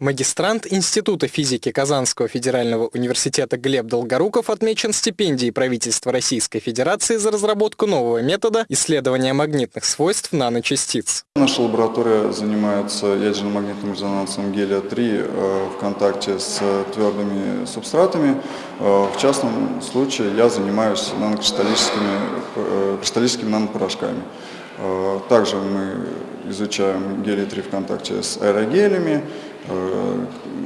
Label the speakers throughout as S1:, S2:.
S1: Магистрант Института физики Казанского федерального университета Глеб Долгоруков отмечен стипендией правительства Российской Федерации за разработку нового метода исследования магнитных свойств наночастиц.
S2: Наша лаборатория занимается ядерно-магнитным резонансом гелия-3 э, в контакте с твердыми субстратами. Э, в частном случае я занимаюсь нанокристаллическими э, кристаллическими нанопорошками. Также мы изучаем гелий-3 в контакте с аэрогелями,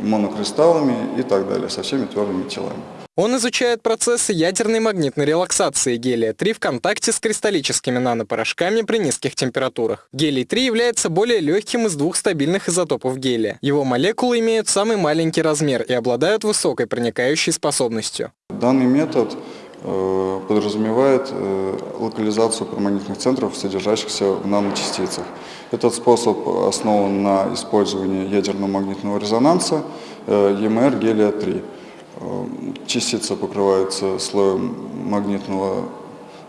S2: монокристаллами и так далее, со всеми твердыми телами.
S1: Он изучает процессы ядерной магнитной релаксации гелия-3 в контакте с кристаллическими нанопорошками при низких температурах. Гелий-3 является более легким из двух стабильных изотопов гелия. Его молекулы имеют самый маленький размер и обладают высокой проникающей способностью.
S2: Данный метод э, подразумевает э, локализацию перманентных центров, содержащихся в наночастицах. Этот способ основан на использовании ядерно-магнитного резонанса EMR гелия-3. Э, частица покрывается слоем магнитного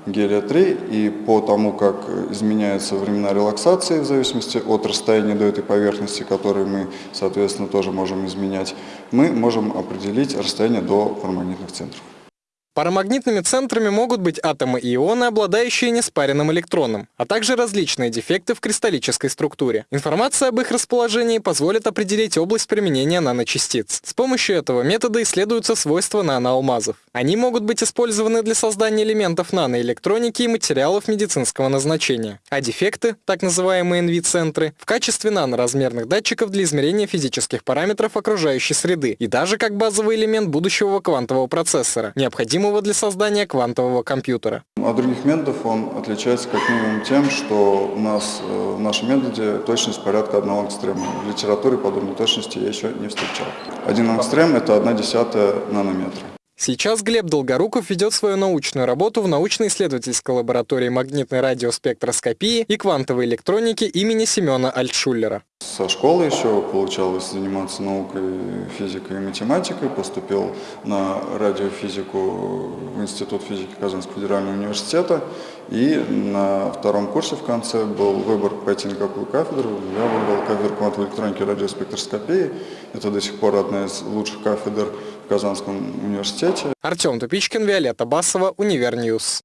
S2: гелия-3, и по тому, как изменяются времена релаксации в зависимости от расстояния до этой поверхности, которую мы, соответственно, тоже можем изменять, мы можем определить расстояние до парамагнитных центров.
S1: Парамагнитными центрами могут быть атомы и ионы, обладающие неспаренным электроном, а также различные дефекты в кристаллической структуре. Информация об их расположении позволит определить область применения наночастиц. С помощью этого метода исследуются свойства наноалмазов. Они могут быть использованы для создания элементов наноэлектроники и материалов медицинского назначения. А дефекты, так называемые NV-центры, в качестве наноразмерных датчиков для измерения физических параметров окружающей среды и даже как базовый элемент будущего квантового процессора, необходимого необходимого для создания квантового компьютера.
S2: От других методов он отличается как минимум тем, что у нас э, в нашем методе точность порядка одного ангстрема. В литературе подобной точности я еще не встречал. Один ангстрем – это одна десятая нанометра.
S1: Сейчас Глеб Долгоруков ведет свою научную работу в научно-исследовательской лаборатории магнитной радиоспектроскопии и квантовой электроники имени Семена Альтшуллера.
S2: Со школы еще получалось заниматься наукой, физикой и математикой. Поступил на радиофизику в Институт физики Казанского федерального университета. И на втором курсе в конце был выбор пойти на какую кафедру. Я выбрал кафедру квантовой электроники и радиоспектроскопии. Это до сих пор одна из лучших кафедр в Казанском университете.
S1: Артем Тупичкин, Виолетта Басова, Univer News.